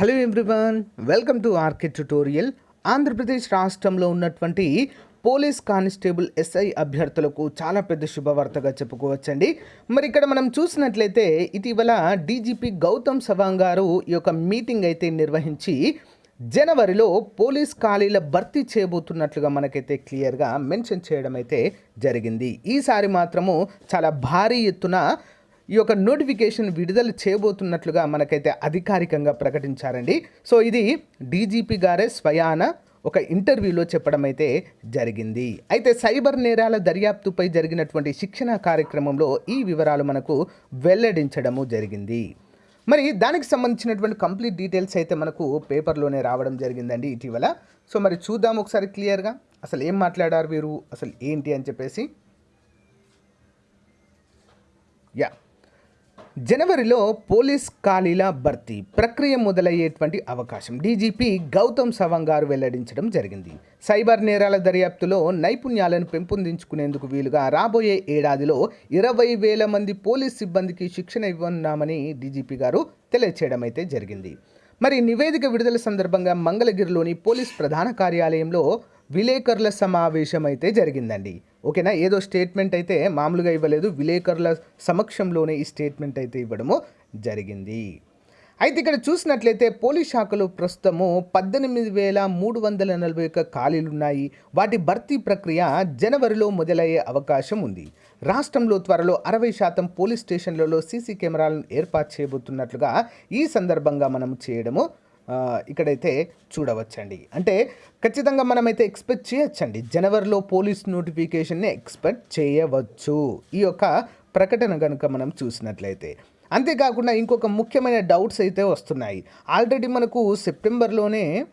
Hello everyone welcome to RK tutorial Andhra Pradesh రాష్ట్రంలో ఉన్నటువంటి police constable SI అభ్యర్థులకు చాలా పెద్ద శుభవార్తగా చెప్పుకోవచ్చండి. మరి ఇక్కడ మనం చూసినట్లయితే ఇటీవల డీజీపీ గౌతమ్ సవాంగ్ గారు ఈ యొక్క మీటింగ్ అయితే నిర్వహించి జనవరిలో పోలీస్ ఖాళీల భర్తీ చేయబోతున్నట్లుగా మనకైతే క్లియర్గా మెన్షన్ చేయడం అయితే జరిగింది. ఈసారి మాత్రము చాలా భారీ ఎత్తున ఈ యొక్క నోటిఫికేషన్ విడుదల చేయబోతున్నట్లుగా మనకైతే అధికారికంగా ప్రకటించారండి. సో ఇది డీజీపీ గారే స్వయాన ఒక ఇంటర్వ్యూలో చెప్పడం అయితే జరిగింది. అయితే సైబర్ నేరాల దర్యాప్తుపై జరిగినటువంటి శిక్షణ కార్యక్రమంలో ఈ వివరాలు మనకు వెల్లడించడము జరిగింది. మరి దానికి సంబంధించినటువంటి కంప్లీట్ డీటెయిల్స్ అయితే మనకు పేపర్లోనే రావడం జరిగిందండి ఇటీవల. సో మరి చూద్దాం ఒకసారి క్లియర్గా. అసలు ఏం మాట్లాడారు వీరు? అసలు ఏంటి అని చెప్పేసి. యా. జనవరిలో పోలీస్ ఖాళీల భర్తీ ప్రక్రియ మొదలయ్యేటువంటి అవకాశం. డీజీపీ గౌతమ్ సవాంగ్ గారు వెల్లడించడం జరిగింది. సైబర్ నేరాల దర్యాప్తులో నైపుణ్యాలను పెంపొందించుకునేందుకు వీలుగా రాబోయే ఏడాదిలో ఇరవై వేల మంది పోలీస్ సిబ్బందికి శిక్షణ ఇవ్వనున్నామని డీజీపీ గారు తెలియచేయడం అయితే జరిగింది. మరి నివేదిక విడుదల సందర్భంగా మంగళగిరిలోని పోలీస్ ప్రధాన కార్యాలయంలో విలేకరుల సమావేశం అయితే జరిగిందండి. ఓకేనా? ఏదో స్టేట్మెంట్ అయితే మామూలుగా ఇవ్వలేదు. విలేకరుల సమక్షంలోనే ఈ స్టేట్మెంట్ అయితే ఇవ్వడము జరిగింది. అయితే ఇక్కడ చూసినట్లయితే పోలీస్ శాఖలో ప్రస్తుతము పద్దెనిమిది వేల మూడు వందల నలభై ఒక్క ఖాళీలు ఉన్నాయి వాటి భర్తీ ప్రక్రియ జనవరిలో మొదలయ్యే అవకాశం ఉంది. రాష్ట్రంలో త్వరలో అరవై శాతం పోలీస్ స్టేషన్లలో సీసీ కెమెరాలను ఏర్పాటు చేయబోతున్నట్లుగా ఈ సందర్భంగా మనం చేయడము ఇక్కడైతే చూడవచ్చండి. అంటే ఖచ్చితంగా మనమైతే ఎక్స్పెక్ట్ చేయొచ్చండి. జనవరిలో పోలీస్ నోటిఫికేషన్ని ఎక్స్పెక్ట్ చేయవచ్చు. ఈ యొక్క ప్రకటన కనుక మనం చూసినట్లయితే. అంతేకాకుండా ఇంకొక ముఖ్యమైన డౌట్స్ అయితే వస్తున్నాయి. ఆల్రెడీ మనకు సెప్టెంబర్లోనే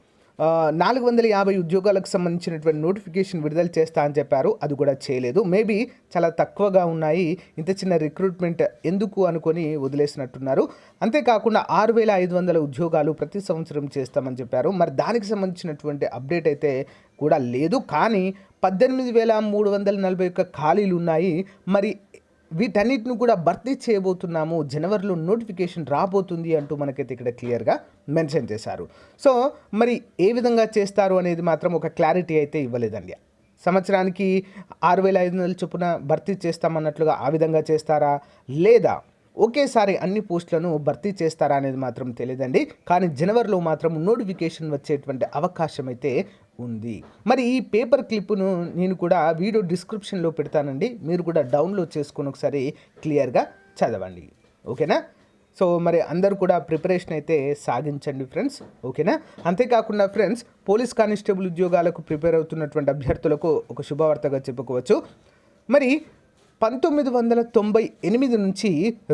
నాలుగు వందల యాభై ఉద్యోగాలకు సంబంధించినటువంటి నోటిఫికేషన్ విడుదల చేస్తా అని చెప్పారు. అది కూడా చేయలేదు. మేబీ చాలా తక్కువగా ఉన్నాయి. ఇంత చిన్న రిక్రూట్మెంట్ ఎందుకు అనుకొని వదిలేసినట్టున్నారు. అంతేకాకుండా ఆరు వేల ఐదు వందల ఉద్యోగాలు ప్రతి సంవత్సరం చేస్తామని చెప్పారు. మరి దానికి సంబంధించినటువంటి అప్డేట్ అయితే కూడా లేదు. కానీ పద్దెనిమిది వేల మూడు వందల నలభై ఒక్క ఖాళీలు ఉన్నాయి. మరి వీటన్నిటిని కూడా భర్తీ చేయబోతున్నాము. జనవరిలో నోటిఫికేషన్ రాబోతుంది అంటూ మనకైతే ఇక్కడ క్లియర్గా మెన్షన్ చేశారు. సో మరి ఏ విధంగా చేస్తారు అనేది మాత్రం ఒక క్లారిటీ అయితే ఇవ్వలేదండి. సంవత్సరానికి ఆరు వేల ఐదు వందల చొప్పున భర్తీ చేస్తామన్నట్లుగా ఆ విధంగా చేస్తారా? లేదా ఒకేసారి అన్ని పోస్టులను భర్తీ చేస్తారా అనేది మాత్రం తెలియదండి. కానీ జనవరిలో మాత్రం నోటిఫికేషన్ వచ్చేటువంటి అవకాశం అయితే ఉంది. మరి ఈ పేపర్ క్లిప్ను నేను కూడా వీడియో డిస్క్రిప్షన్లో పెడతానండి. మీరు కూడా డౌన్లోడ్ చేసుకొని ఒకసారి క్లియర్గా చదవండి. ఓకేనా? సో మరి అందరు కూడా ప్రిపరేషన్ అయితే సాగించండి ఫ్రెండ్స్. ఓకేనా? అంతేకాకుండా ఫ్రెండ్స్ పోలీస్ కానిస్టేబుల్ ఉద్యోగాలకు ప్రిపేర్ అవుతున్నటువంటి అభ్యర్థులకు ఒక శుభవార్తగా చెప్పుకోవచ్చు. మరి పంతొమ్మిది వందల తొంభై ఎనిమిది నుంచి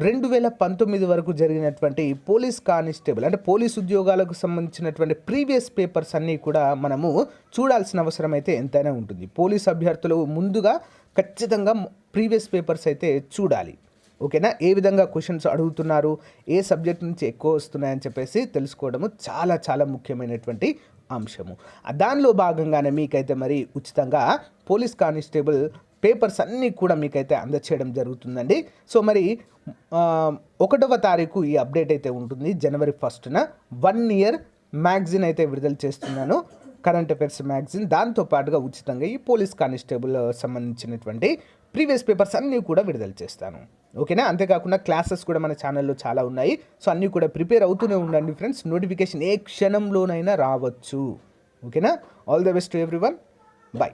రెండు వేల పంతొమ్మిది వరకు జరిగినటువంటి పోలీస్ కానిస్టేబుల్ అంటే పోలీస్ ఉద్యోగాలకు సంబంధించినటువంటి ప్రీవియస్ పేపర్స్ అన్నీ కూడా మనము చూడాల్సిన అవసరం అయితే ఎంతైనా ఉంటుంది. పోలీస్ అభ్యర్థులు ముందుగా ఖచ్చితంగా ప్రీవియస్ పేపర్స్ అయితే చూడాలి. ఓకేనా? ఏ విధంగా క్వశ్చన్స్ అడుగుతున్నారు? ఏ సబ్జెక్ట్ నుంచి ఎక్కువ వస్తున్నాయని చెప్పేసి తెలుసుకోవడము చాలా చాలా ముఖ్యమైనటువంటి అంశము. దానిలో భాగంగానే మీకైతే మరి ఉచితంగా పోలీస్ కానిస్టేబుల్ పేపర్స్ అన్నీ కూడా మీకైతే అందచేయడం జరుగుతుందండి. సో మరి ఒకటవ తారీఖు ఈ అప్డేట్ అయితే ఉంటుంది. జనవరి ఫస్ట్న వన్ ఇయర్ మ్యాగజిన్ అయితే విడుదల చేస్తున్నాను. Current affairs magazine. దాంతో పాటుగా ఉచితంగా ఈ పోలీస్ కానిస్టేబుల్ సంబంధించినటువంటి ప్రీవియస్ పేపర్స్ అన్నీ కూడా విడుదల చేస్తాను. ఓకేనా? అంతేకాకుండా క్లాసెస్ కూడా మన ఛానల్లో చాలా ఉన్నాయి. సో అన్నీ కూడా ప్రిపేర్ అవుతూనే ఉండండి ఫ్రెండ్స్. నోటిఫికేషన్ ఏ క్షణంలోనైనా రావచ్చు. ఓకేనా? All the best to everyone bye